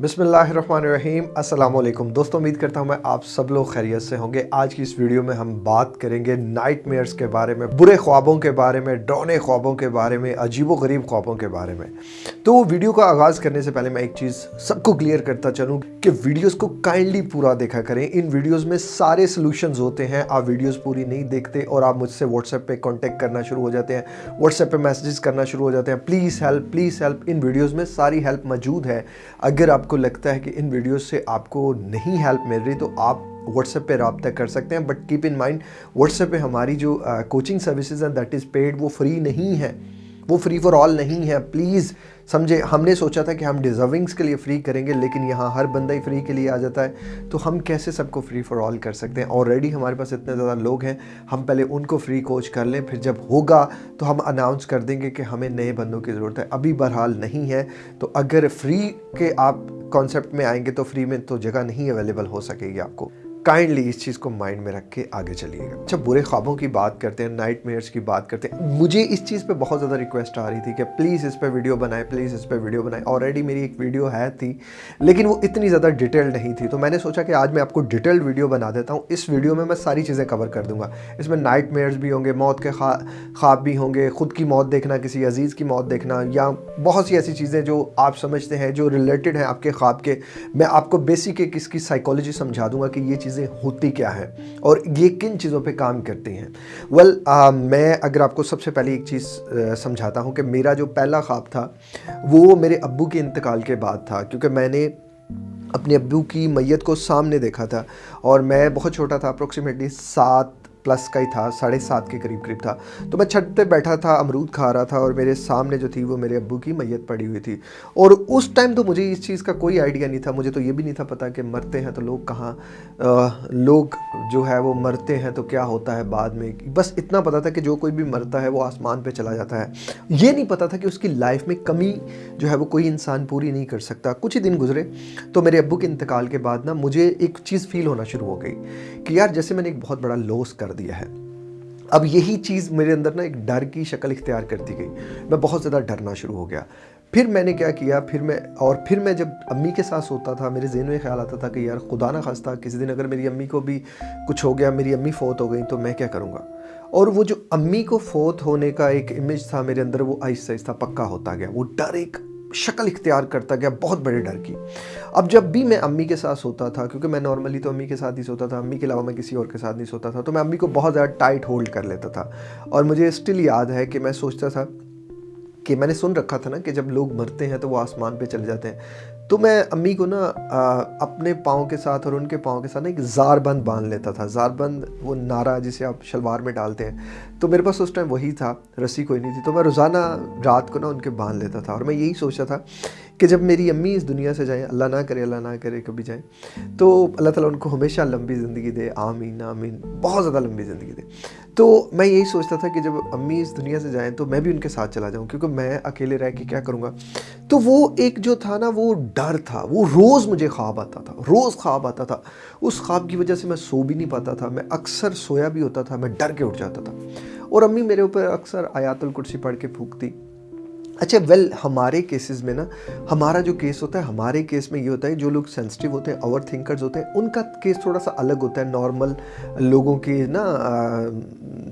बिसमीम अल्लाम दोस्तों, उम्मीद करता हूँ मैं आप सब लोग खैरियत से होंगे। आज की इस वीडियो में हम बात करेंगे नाइट के बारे में, बुरे ख्वाबों के बारे में, डौने ख्वाबों के बारे में अजीब गरीब ख्वाबों के बारे में। तो वीडियो का आगाज़ करने से पहले मैं एक चीज़ सबको क्लियर करता चलूँ कि वीडियोज़ को काइंडली पूरा देखा करें। इन वीडियोज़ में सारे सोल्यूशन होते हैं। आप वीडियोज़ पूरी नहीं देखते और आप मुझसे व्हाट्सएप पर कॉन्टैक्ट करना शुरू हो जाते हैं। व्हाट्सएप पर मैसेजेस करना शुरू हो जाते हैं। प्लीज़ हेल्प प्लीज़ हेल्प इन वीडियोज़ में सारी हेल्प मौजूद है। अगर आप आपको लगता है कि इन वीडियोस से आपको नहीं हेल्प मिल रही तो आप व्हाट्सएप पे रबता कर सकते हैं but keep in mind WhatsApp पे हमारी जो कोचिंग सर्विसेज़ हैं दैट इज़ पेड वो फ्री नहीं है। वो फ्री फॉर ऑल नहीं है। प्लीज़ समझे, हमने सोचा था कि हम डिज़र्विंग्स के लिए फ्री करेंगे, लेकिन यहाँ हर बंदा ही फ्री के लिए आ जाता है। तो हम कैसे सबको फ्री फॉर ऑल कर सकते हैं? ऑलरेडी हमारे पास इतने ज़्यादा लोग हैं, हम पहले उनको फ्री कोच कर लें, फिर जब होगा तो हम अनाउंस कर देंगे कि हमें नए बंदों की ज़रूरत है। अभी बहरहाल नहीं है। तो अगर फ्री के आप कॉन्सेप्ट में आएँगे तो फ्री में तो जगह नहीं अवेलेबल हो सकेगी आपको। काइंडली इस चीज़ को माइंड में रख के आगे चलिएगा अच्छा बुरे ख्वाबों की बात करते हैं नाइट मेयर्स की बात करते हैं, मुझे इस चीज़ पे बहुत ज़्यादा रिक्वेस्ट आ रही थी कि प्लीज़ इस पर वीडियो बनाए प्लीज़ इस पर वीडियो बनाए। ऑलरेडी मेरी एक वीडियो है थी, लेकिन वो इतनी ज़्यादा डिटेल्ड नहीं थी। तो मैंने सोचा कि आज मैं आपको डिटेल्ड वीडियो बना देता हूँ। इस वीडियो में मैं सारी चीज़ें कवर कर दूँगा। इसमें नाइट मेयर्स भी होंगे, मौत के ख्वाब भी होंगे, ख़ुद की मौत देखना, किसी अज़ीज़ की मौत देखना, या बहुत सी ऐसी चीज़ें जो आप समझते हैं, जो रिलेटेड हैं आपके ख्वाब के। मैं आपको बेसिक एक इसकी साइकोलॉजी समझा दूँगा कि ये चीज़ें होती क्या है और ये किन चीज़ों पे काम करती हैं? वेल well, मैं अगर आपको सबसे पहले एक चीज़ समझाता हूँ कि मेरा जो पहला ख्वाब था वो मेरे अब्बू के इंतकाल के बाद था क्योंकि मैंने अपने अब्बू की मैयत को सामने देखा था और मैं बहुत छोटा था अप्रोक्सीमेटली सात प्लस का ही था, साढ़े सात के करीब करीब था। तो मैं छत पे बैठा था, अमरूद खा रहा था और मेरे सामने जो थी वो मेरे अब्बू की मैयत पड़ी हुई थी। और उस टाइम तो मुझे इस चीज़ का कोई आइडिया नहीं था, मुझे तो ये भी नहीं था पता कि मरते हैं तो लोग कहाँ लोग जो है वो मरते हैं तो क्या होता है बाद में। बस इतना पता था कि जो कोई भी मरता है वो आसमान पर चला जाता है। ये नहीं पता था कि उसकी लाइफ में कमी जो है वो कोई इंसान पूरी नहीं कर सकता। कुछ ही दिन गुजरे तो मेरे अब्बू के इंतकाल के बाद ना मुझे एक चीज़ फील होना शुरू हो गई कि यार जैसे मैंने एक बहुत बड़ा लॉस कर दिया है। अब यही चीज़ मेरे अंदर ना एक डर की शक्ल इख्तियार करती गई। मैं बहुत ज़्यादा डरना शुरू हो गया। फिर मैंने क्या किया, फिर मैं और फिर मैं जब अम्मी के साथ सोता था, मेरे जहन में ख्याल आता था कि यार खुदा ना खास्ता, किसी दिन अगर मेरी अम्मी को भी कुछ हो गया, मेरी अम्मी फ़ौत हो गई तो मैं क्या करूँगा? और वो जो अम्मी को फोत होने का एक इमेज था मेरे अंदर, वो आहिस्ता आहिस्ता पक्का होता गया। वो डर एक शक्ल इख्तियार करता गया बहुत बड़े डर की। अब जब भी मैं अम्मी के साथ सोता था, क्योंकि मैं नॉर्मली तो अम्मी के साथ ही सोता था, अम्मी के अलावा मैं किसी और के साथ नहीं सोता था तो मैं अम्मी को बहुत ज़्यादा टाइट होल्ड कर लेता था। और मुझे स्टिल याद है कि मैं सोचता था कि मैंने सुन रखा था ना कि जब लोग मरते हैं तो वो आसमान पे चले जाते हैं। तो मैं अम्मी को ना अपने पाँव के साथ और उनके पाँव के साथ ना एक ज़ारबंद बाँध लेता था। ज़ारबंद, वो नारा जिसे आप शलवार में डालते हैं। तो मेरे पास उस टाइम वही था, रस्सी कोई नहीं थी। तो मैं रोज़ाना रात को ना उनके बाँध लेता था और मैं यही सोचा था कि जब मेरी अम्मी इस दुनिया से जाएँ, अल्लाह ना करे, अल्लाह ना करे, कभी जाएँ तो अल्लाह ताला उनको हमेशा लंबी ज़िंदगी दे, आमीन आमीन, बहुत ज़्यादा लंबी ज़िंदगी दे। तो मैं यही सोचता था कि जब अम्मी इस दुनिया से जाएँ तो मैं भी उनके साथ चला जाऊँ, क्योंकि मैं अकेले रह के क्या करूँगा? तो वो एक जो था ना, वो डर था, वो रोज़ मुझे ख्वाब आता था, रोज़ ख्वाब आता था। उस ख्वाब की वजह से मैं सो भी नहीं पाता था, मैं अक्सर सोया भी होता था, मैं डर के उठ जाता था। और अम्मी मेरे ऊपर अक्सर आयातुल कुर्सी पढ़ के फूकती अच्छा वेल हमारे केसेस में ना, हमारा जो केस होता है, हमारे केस में ये होता है, जो लोग सेंसिटिव होते हैं ओवर थिंकर्स होते हैं, उनका केस थोड़ा सा अलग होता है नॉर्मल लोगों के ना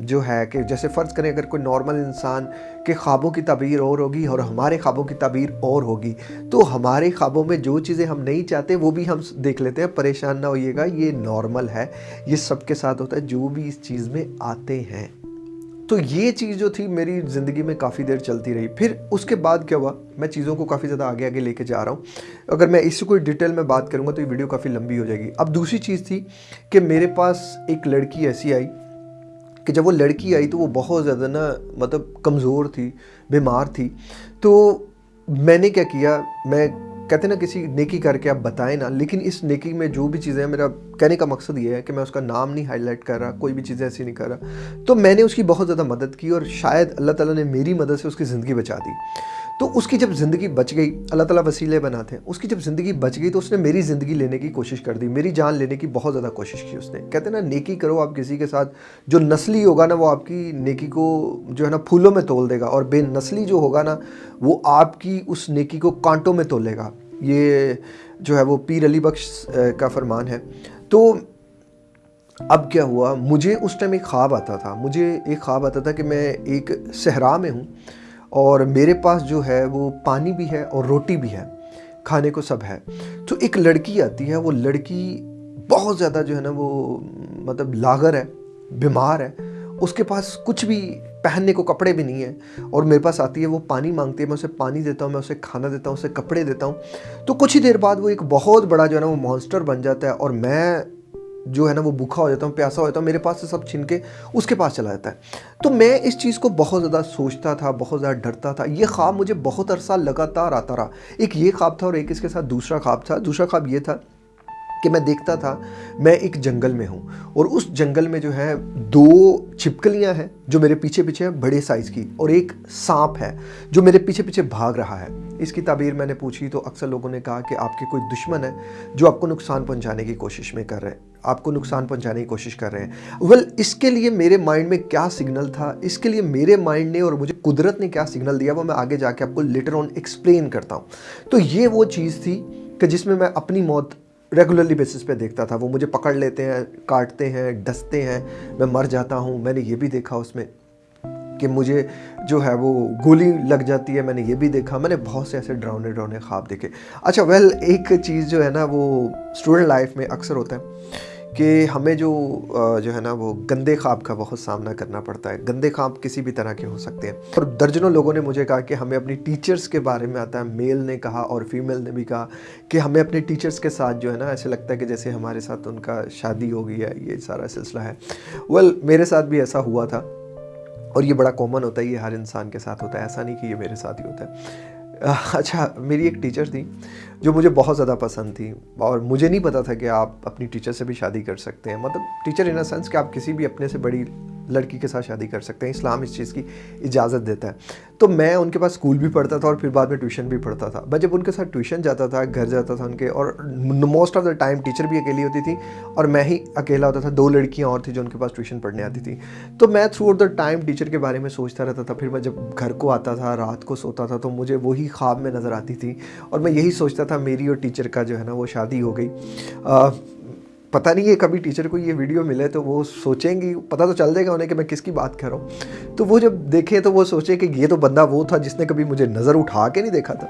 जो है कि जैसे फ़र्ज़ करें, अगर कोई नॉर्मल इंसान के ख्वाबों की तबीर और होगी और हमारे ख्वाबों की तबीर और होगी तो हमारे ख्वाबों में जो चीज़ें हम नहीं चाहते, वो भी हम देख लेते हैं, परेशान ना होइएगा, ये नॉर्मल है, ये सबके साथ होता है, जो भी इस चीज़ में आते हैं। तो ये चीज़ जो थी मेरी ज़िंदगी में काफ़ी देर चलती रही। फिर उसके बाद क्या हुआ? मैं चीज़ों को काफ़ी ज़्यादा आगे आगे लेके जा रहा हूँ। अगर मैं इससे कोई डिटेल में बात करूँगा तो ये वीडियो काफ़ी लंबी हो जाएगी। अब दूसरी चीज़ थी कि मेरे पास एक लड़की ऐसी आई कि जब वो लड़की आई तो वो बहुत ज़्यादा ना मतलब कमज़ोर थी, बीमार थी। तो मैंने क्या किया? मैं कहते ना, किसी नेकी करके आप बताएँ ना, लेकिन इस नेकी में जो भी चीज़ें हैं, मेरा कहने का मकसद ये है कि मैं उसका नाम नहीं हाईलाइट कर रहा, कोई भी चीज़ें ऐसी नहीं कर रहा। तो मैंने उसकी बहुत ज़्यादा मदद की और शायद अल्लाह ताला ने मेरी मदद से उसकी ज़िंदगी बचा दी। तो उसकी जब ज़िंदगी बच गई, अल्लाह ताला वसीले बनाते हैं, उसकी जब ज़िंदगी बच गई तो उसने मेरी ज़िंदगी लेने की कोशिश कर दी, मेरी जान लेने की बहुत ज़्यादा कोशिश की उसने। कहते ना, नेकी करो आप किसी के साथ, जो नस्ली होगा ना वो आपकी नेकी को जो है ना फूलों में तोल देगा और बेनस्ली जो होगा ना वो आपकी उस नेकी को कांटों में तोलेगा। ये जो है वो पीर अली बख्श का फरमान है। तो अब क्या हुआ, मुझे उस टाइम एक ख्वाब आता था, मुझे एक ख्वाब आता था कि मैं एक सहरा में हूँ और मेरे पास जो है वो पानी भी है और रोटी भी है, खाने को सब है। तो एक लड़की आती है, वो लड़की बहुत ज़्यादा जो है ना वो मतलब लागर है, बीमार है। उसके पास कुछ भी पहनने को कपड़े भी नहीं है और मेरे पास आती है, वो पानी मांगती है, मैं उसे पानी देता हूँ, मैं उसे खाना देता हूँ, उसे कपड़े देता हूँ। तो कुछ ही देर बाद वो एक बहुत बड़ा जो है ना वो मॉन्स्टर बन जाता है और मैं जो है ना, वो भूखा हो जाता हूँ, प्यासा हो जाता हूँ, मेरे पास से सब छीन के उसके पास चला जाता है। तो मैं इस चीज़ को बहुत ज़्यादा सोचता था, बहुत ज़्यादा डरता था। ये ख्वाब मुझे बहुत अरसा लगातार आता रहा। एक ये ख्वाब था और एक इसके साथ दूसरा ख्वाब था। दूसरा ख्वाब ये था कि मैं देखता था, मैं एक जंगल में हूँ और उस जंगल में जो है, दो छिपकलियाँ हैं जो मेरे पीछे पीछे हैं, बड़े साइज़ की और एक सांप है जो मेरे पीछे पीछे भाग रहा है। इसकी ताबीर मैंने पूछी तो अक्सर लोगों ने कहा कि आपके कोई दुश्मन है जो आपको नुकसान पहुँचाने की कोशिश में कर रहे हैं। आपको नुकसान पहुँचाने की कोशिश कर रहे हैं। वेल well, इसके लिए मेरे माइंड में क्या सिग्नल था? इसके लिए मेरे माइंड ने और मुझे कुदरत ने क्या सिग्नल दिया वो मैं आगे जाके आपको लेटर ऑन एक्सप्लेन करता हूँ। तो ये वो चीज़ थी कि जिसमें मैं अपनी मौत रेगुलरली बेसिस पे देखता था। वो मुझे पकड़ लेते हैं काटते हैं डसते हैं मैं मर जाता हूँ मैंने ये भी देखा उसमें। कि मुझे जो है वो गोली लग जाती है मैंने ये भी देखा मैंने बहुत से ऐसे डरावने डरावने ख्वाब देखे। अच्छा वेल एक चीज़ जो है ना वो स्टूडेंट लाइफ में अक्सर होता है कि हमें जो जो है ना वो गंदे ख्वाब का बहुत सामना करना पड़ता है। गंदे ख्वाब किसी भी तरह के हो सकते हैं। और दर्जनों लोगों ने मुझे कहा कि हमें अपनी टीचर्स के बारे में आता है। मेल ने कहा और फीमेल ने भी कहा कि हमें अपने टीचर्स के साथ जो है ना ऐसे लगता है कि जैसे हमारे साथ उनका शादी हो गई है ये सारा सिलसिला है। वेल well, मेरे साथ भी ऐसा हुआ था। और ये बड़ा कॉमन होता है, ये हर इंसान के साथ होता है। ऐसा नहीं कि ये मेरे साथ ही होता है। अच्छा मेरी एक टीचर थी, जो मुझे बहुत ज़्यादा पसंद थी और मुझे नहीं पता था कि आप अपनी टीचर से भी शादी कर सकते हैं। मतलब टीचर इन अ सेंस कि आप किसी भी अपने से बड़ी लड़की के साथ शादी कर सकते हैं, इस्लाम इस चीज़ की इजाज़त देता है। तो मैं उनके पास स्कूल भी पढ़ता था और फिर बाद में ट्यूशन भी पढ़ता था। मैं जब उनके साथ ट्यूशन जाता था, घर जाता था उनके, और most of the time teacher भी अकेली होती थी और मैं ही अकेला होता था, दो लड़कियाँ और थी जो उनके पास ट्यूशन पढ़ने आती थी। तो मैं throughout the time teacher के बारे में सोचता रहता था, फिर मैं जब घर को आता था, रात को सोता था तो मुझे वही ख्वाब में नज़र आती थी और मैं यही सोचता था, मेरी और टीचर का जो है ना, वो शादी हो गई। पता नहीं है कभी टीचर को ये वीडियो मिले तो वो सोचेंगी पता तो चल जाएगा उन्हें कि मैं किसकी बात कर रहा हूँ। तो वो जब देखे तो वो सोचे कि ये तो बंदा वो था जिसने कभी मुझे नज़र उठा के नहीं देखा था।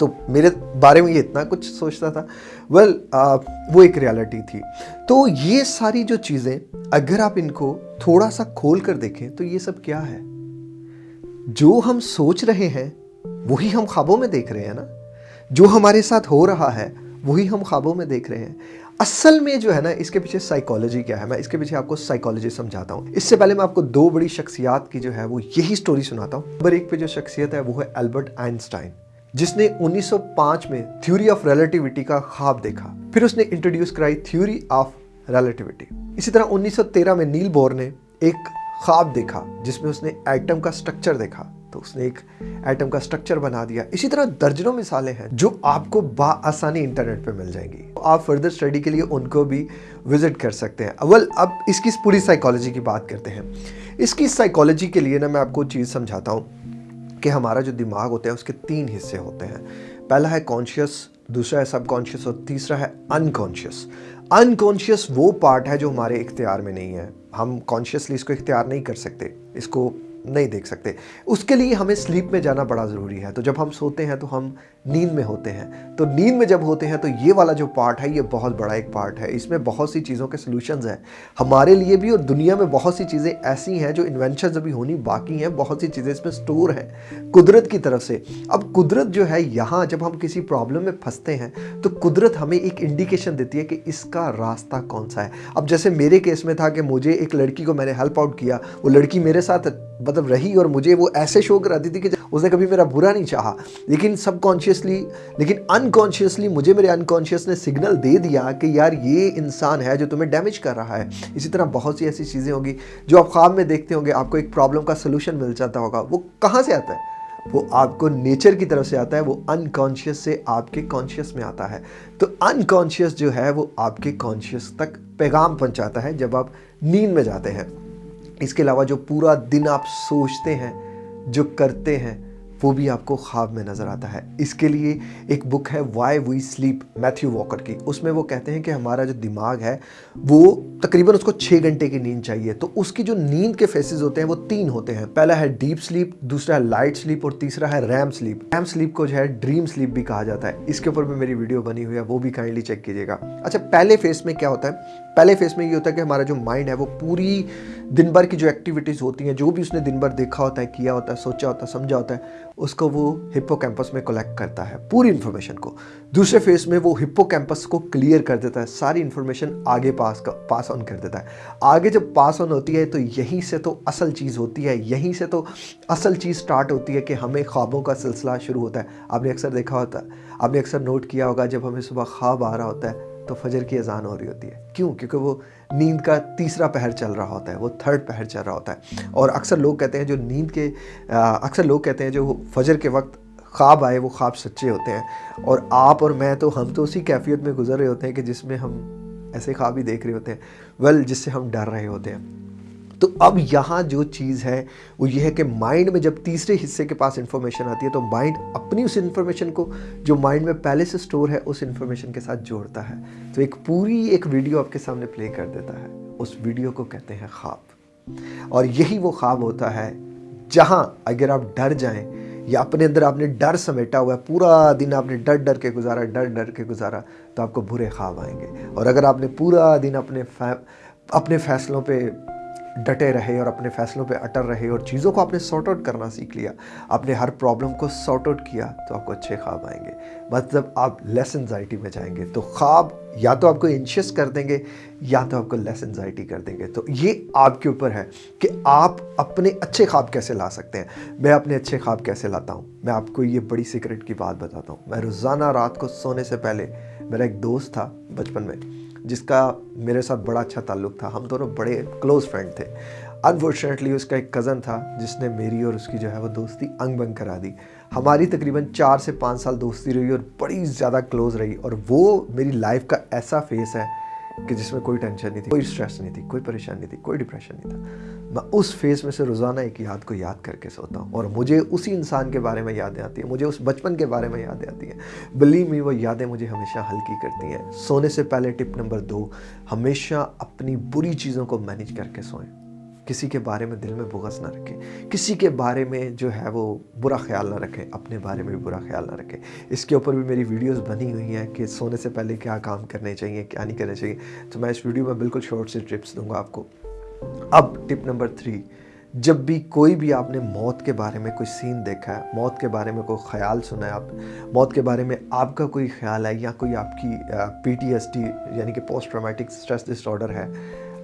तो मेरे बारे में ये इतना कुछ सोचता था। वेल well, वो एक रियलिटी थी। तो ये सारी जो चीज़ें अगर आप इनको थोड़ा सा खोल कर देखें तो ये सब क्या है? जो हम सोच रहे हैं वही हम ख्वाबों में देख रहे हैं ना? जो हमारे साथ हो रहा है वही हम ख्वाबों में देख रहे हैं। असल में जो है ना, इसके पीछे साइकोलॉजी क्या है? मैं इसके पीछे आपको साइकोलॉजी समझाता हूँ। इससे पहले मैं आपको दो बड़ी शख्सियात की जो है, वो यही स्टोरी सुनाता हूँ। नंबर एक पे जो शख्सियत है, वो है एल्बर्ट आइंस्टाइन जिसने 1905 में थ्योरी ऑफ़ रिलेटिविटी का ख्वाब देखा। फिर उसने इंट्रोड्यूस कराई थ्योरी ऑफ़ रिलेटिविटी इसी तरह 1913 में नील बोर ने एक ख्वाब देखा, जिसमें उसने एटम का स्ट्रक्चर देखा। तो उसने एक एटम का स्ट्रक्चर बना दिया। इसी तरह दर्जनों मिसालें हैं जो आपको आसानी इंटरनेट पे मिल जाएँगी। तो आप फर्दर स्टडी के लिए उनको भी विज़िट कर सकते हैं। अवल अब इसकी पूरी साइकोलॉजी की बात करते हैं। इसकी साइकोलॉजी के लिए ना मैं आपको चीज़ समझाता हूँ कि हमारा जो दिमाग होता है, उसके तीन हिस्से होते हैं। पहला है कॉन्शियस दूसरा है सबकॉन्शियस और तीसरा है अनकॉन्शियस अनकॉन्शियस वो पार्ट है जो हमारे इख्तियार में नहीं है। हम कॉन्शियसली इसको इख्तियार नहीं कर सकते। इसको नहीं देख सकते। उसके लिए हमें स्लीप में जाना बड़ा ज़रूरी है। तो जब हम सोते हैं तो हम नींद में होते हैं। तो नींद में जब होते हैं तो ये वाला जो पार्ट है, ये बहुत बड़ा एक पार्ट है। इसमें बहुत सी चीज़ों के सोल्यूशन हैं। हमारे लिए भी और दुनिया में बहुत सी चीज़ें ऐसी हैं, जो इन्वेंशन अभी होनी बाकी हैं। बहुत सी चीज़ें इसमें स्टोर हैं, कुदरत की तरफ़ से। अब कुदरत जो है, यहाँ जब हम किसी प्रॉब्लम में फंसते हैं तो कुदरत हमें एक इंडिकेशन देती है कि इसका रास्ता कौन सा है। अब जैसे मेरे केस में था कि मुझे एक लड़की को मैंने हेल्प आउट किया। वो लड़की मेरे साथ मतलब रही और मुझे वो ऐसे शो कराती थी कि उसने कभी मेरा बुरा नहीं चाहा। लेकिन सबकॉन्शियसली लेकिन अनकॉन्शियसली मुझे मेरे अनकॉन्शियस ने सिग्नल दे दिया कि यार ये इंसान है जो तुम्हें डैमेज कर रहा है। इसी तरह बहुत सी ऐसी चीज़ें होंगी जो आप ख्वाब में देखते होंगे, आपको एक प्रॉब्लम का सोल्यूशन मिल जाता होगा। वो कहाँ से आता है? वो आपको नेचर की तरफ़ से आता है, वो अनकॉन्शियस से आपके कॉन्शियस में आता है। तो अनकॉन्शियस जो है, वो आपके कॉन्शियस तक पैगाम पहुंचाता है जब आप नींद में जाते हैं। इसके अलावा जो पूरा दिन आप सोचते हैं जो करते हैं वो भी आपको ख्वाब में नज़र आता है। इसके लिए एक बुक है why we sleep Matthew Walker की। उसमें वो कहते हैं कि हमारा जो दिमाग है, वो तकरीबन उसको छः घंटे की नींद चाहिए। तो उसकी जो नींद के फेसेस होते हैं, वो तीन होते हैं। पहला है डीप स्लीप दूसरा है लाइट स्लीप और तीसरा है रैम स्लीप रैम स्लीप को जो है ड्रीम स्लीप भी कहा जाता है। इसके ऊपर भी मेरी वीडियो बनी हुई है, वो भी काइंडली चेक कीजिएगा। अच्छा पहले फेस में क्या होता है? पहले फेस में ये होता है कि हमारा जो माइंड है, वो पूरी दिन भर की जो एक्टिविटीज़ होती हैं, जो भी उसने दिन भर देखा होता है, किया होता है, सोचा होता है, समझा होता है उसको वो हिप्पो में कलेक्ट करता है, पूरी इन्फॉर्मेशन को। दूसरे फ़ेज़ में वो हिप्पो को क्लियर कर देता है, सारी इन्फॉर्मेशन आगे पास का पास ऑन कर देता है। आगे जब पास ऑन होती है तो यहीं से तो असल चीज़ होती है, यहीं से तो असल चीज़ स्टार्ट होती है कि हमें ख्वाबों का सिलसिला शुरू होता है। आपने अक्सर देखा होता है आपने अक्सर नोट किया होगा, जब हमें सुबह ख्वाब आ रहा होता है तो फजर की अजान हो रही होती है। क्यों? क्योंकि वो नींद का तीसरा पहर चल रहा होता है, वो थर्ड पहर चल रहा होता है। और अक्सर लोग कहते हैं जो नींद के अक्सर लोग कहते हैं जो फजर के वक्त ख्वाब आए, वो ख्वाब सच्चे होते हैं। और आप और मैं तो हम तो उसी कैफियत में गुजर रहे होते हैं कि जिसमें हम ऐसे ख्वाब ही देख रहे होते हैं। वेल, जिससे हम डर रहे होते हैं। तो अब यहाँ जो चीज़ है, वो ये है कि माइंड में जब तीसरे हिस्से के पास इंफॉर्मेशन आती है तो माइंड अपनी उस इन्फॉर्मेशन को, जो माइंड में पहले से स्टोर है, उस इन्फॉर्मेशन के साथ जोड़ता है। तो एक पूरी एक वीडियो आपके सामने प्ले कर देता है। उस वीडियो को कहते हैं ख्वाब और यही वो ख्वाब होता है, जहाँ अगर आप डर जाएँ, या अपने अंदर आपने डर समेटा हुआ है, पूरा दिन आपने डर डर के गुजारा, डर डर के गुजारा तो आपको बुरे ख्वाब आएँगे। और अगर आपने पूरा दिन अपने फै, अपने फैसलों पे डटे रहे और अपने फैसलों पे अटर रहे और चीज़ों को आपने सॉर्ट आउट करना सीख लिया। आपने हर प्रॉब्लम को सॉर्ट आउट किया तो आपको अच्छे ख्वाब आएँगे। मतलब आप लेस एनजाइटी में जाएँगे तो ख्वाब या तो आपको इंशियस कर देंगे, या तो आपको लेस एनजाइटी कर देंगे। तो ये आपके ऊपर है कि आप अपने अच्छे ख्वाब कैसे ला सकते हैं। मैं अपने अच्छे ख्वाब कैसे लाता हूँ? मैं आपको ये बड़ी सीक्रेट की बात बताता हूँ। मैं रोज़ाना रात को सोने से पहले, मेरा एक दोस्त था बचपन में। जिसका मेरे साथ बड़ा अच्छा ताल्लुक था। हम दोनों बड़े क्लोज़ फ्रेंड थे। अनफॉर्चुनेटली उसका एक कज़न था, जिसने मेरी और उसकी जो है वो दोस्ती अंग बंग करा दी। हमारी तकरीबन चार से पाँच साल दोस्ती रही और बड़ी ज़्यादा क्लोज़ रही और वो मेरी लाइफ का ऐसा फेस है कि जिसमें कोई टेंशन नहीं थी, कोई स्ट्रेस नहीं थी, कोई परेशानी नहीं थी, कोई डिप्रेशन नहीं था। मैं उस फ़ेज़ में से रोज़ाना एक याद को याद करके सोता हूँ और मुझे उसी इंसान के बारे में यादें आती हैं, मुझे उस बचपन के बारे में यादें आती हैं। बिलीव मी वो यादें मुझे हमेशा हल्की करती हैं। सोने से पहले टिप नंबर दो, हमेशा अपनी बुरी चीज़ों को मैनेज करके सोएँ। किसी के बारे में दिल में बुगस ना रखें। किसी के बारे में जो है वो बुरा ख्याल ना रखें। अपने बारे में भी बुरा ख्याल ना रखें। इसके ऊपर भी मेरी वीडियोस बनी हुई हैं कि सोने से पहले क्या काम करने चाहिए, क्या नहीं करने चाहिए। तो मैं इस वीडियो में बिल्कुल शॉर्ट से टिप्स दूँगा आपको। अब टिप नंबर थ्री जब भी कोई भी आपने मौत के बारे में कोई सीन देखा है, मौत के बारे में कोई ख्याल सुना है आप, मौत के बारे में आपका कोई ख्याल है या कोई आपकी पीटीएसडी यानी कि पोस्ट ट्रामेटिक स्ट्रेस डिसऑर्डर है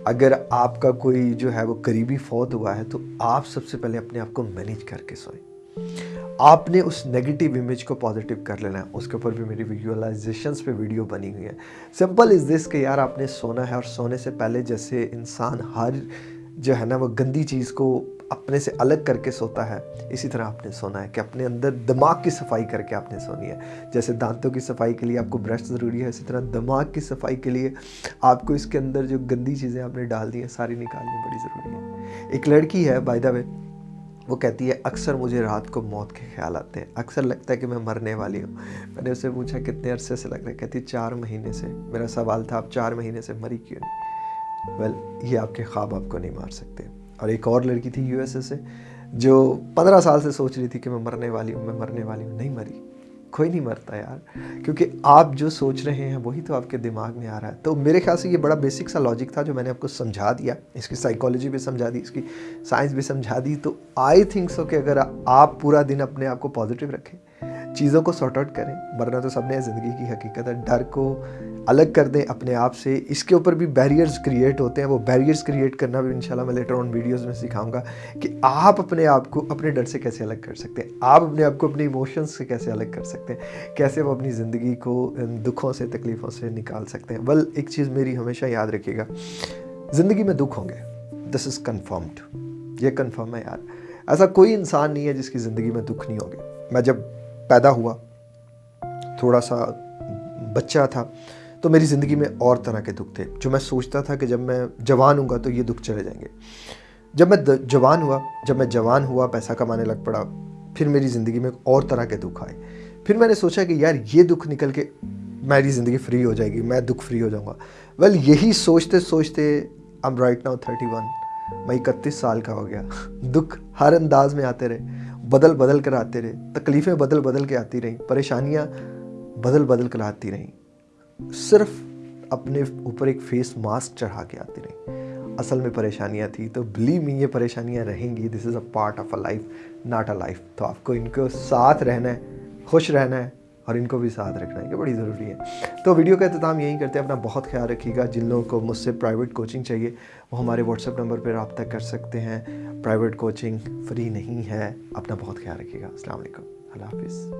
अगर आपका कोई जो है वो करीबी फौत हुआ है तो आप सबसे पहले अपने आप को मैनेज करके सोएँ। आपने उस नेगेटिव इमेज को पॉजिटिव कर लेना है। उसके ऊपर भी मेरी विजुअलाइजेशन पे वीडियो बनी हुई है। सिंपल इज़ दिस के यार आपने सोना है और सोने से पहले जैसे इंसान हर जो है ना वो गंदी चीज़ को अपने से अलग करके सोता है। इसी तरह आपने सोना है कि अपने अंदर दिमाग की सफ़ाई करके आपने सोनी है। जैसे दांतों की सफ़ाई के लिए आपको ब्रश ज़रूरी है इसी तरह दिमाग की सफ़ाई के लिए आपको इसके अंदर जो गंदी चीज़ें आपने डाल दी हैं सारी निकालनी बड़ी ज़रूरी है। एक लड़की है बाय द वे वो कहती है अक्सर मुझे रात को मौत के ख्याल आते हैं। अक्सर लगता है कि मैं मरने वाली हूँ। मैंने उससे पूछा कितने अरसे से लग रहा है? कहती है चार महीने से। मेरा सवाल था आप चार महीने से मरी क्यों नहीं? वेल well, ये आपके ख्वाब आपको नहीं मार सकते। और एक और लड़की थी यूएसए से जो पंद्रह साल से सोच रही थी कि मैं मरने वाली हूँ, मैं मरने वाली हूँ। नहीं मरी। कोई नहीं मरता यार। क्योंकि आप जो सोच रहे हैं, वही तो आपके दिमाग में आ रहा है। तो मेरे ख्याल से ये बड़ा बेसिक सा लॉजिक था जो मैंने आपको समझा दिया। इसकी साइकोलॉजी भी समझा दी, इसकी साइंस भी समझा दी। तो आई थिंक सो कि अगर आप पूरा दिन अपने आप को पॉजिटिव रखें चीज़ों को सॉर्ट आउट करें, वरना तो सबने ज़िंदगी की हकीकत है। डर को अलग कर दें अपने आप से। इसके ऊपर भी बैरियर्स क्रिएट होते हैं। वो बैरियर्स क्रिएट करना भी इंशाल्लाह मैं लेटर ऑन वीडियोस में सिखाऊँगा कि आप अपने आप को अपने डर से कैसे अलग कर सकते हैं। आप अपने आप को अपने इमोशंस से कैसे अलग कर सकते हैं। कैसे वो अपनी ज़िंदगी को दुखों से, तकलीफ़ों से निकाल सकते हैं। बल एक चीज़ मेरी हमेशा याद रखिएगा। ज़िंदगी में दुख होंगे। दिस इज़ कन्फर्म्ड ये कन्फर्म है यार। ऐसा कोई इंसान नहीं है जिसकी ज़िंदगी में दुख नहीं होंगे। मैं जब पैदा हुआ। थोड़ा सा बच्चा था तो मेरी ज़िंदगी में और तरह के दुख थे, जो मैं सोचता था कि जब मैं जवान हूँ तो ये दुख चले जाएँगे। जब मैं जवान हुआ, जब मैं जवान हुआ, पैसा कमाने लग पड़ा, फिर मेरी ज़िंदगी में और तरह के दुख आए। फिर मैंने सोचा कि यार, ये दुख निकल के मेरी ज़िंदगी फ्री हो जाएगी, मैं दुख फ्री हो जाऊँगा। वेल, यही सोचते सोचते I am right now thirty one मैं इकतीस साल का हो गया। दुख हर अंदाज में आते रहे। बदल बदल कर आते रहे। तकलीफ़ें बदल बदल के आती रहीं। परेशानियाँ बदल बदल कर आती रहीं। सिर्फ़ अपने ऊपर एक फेस मास्क चढ़ा के आती रहीं। असल में परेशानियाँ थी तो बिलीव मी ये परेशानियाँ रहेंगी। This is a part of a life not a life तो आपको इनके साथ रहना है, खुश रहना है और इनको भी साथ रखना ये बड़ी ज़रूरी है। तो वीडियो का अख्ताम यही करते हैं, अपना बहुत ख्याल रखिएगा, जिन लोगों को मुझसे प्राइवेट कोचिंग चाहिए, वो हमारे व्हाट्सअप नंबर पर रबता कर सकते हैं। प्राइवेट कोचिंग फ्री नहीं है, अपना बहुत ख्याल रखिएगा। असल हाफिज़।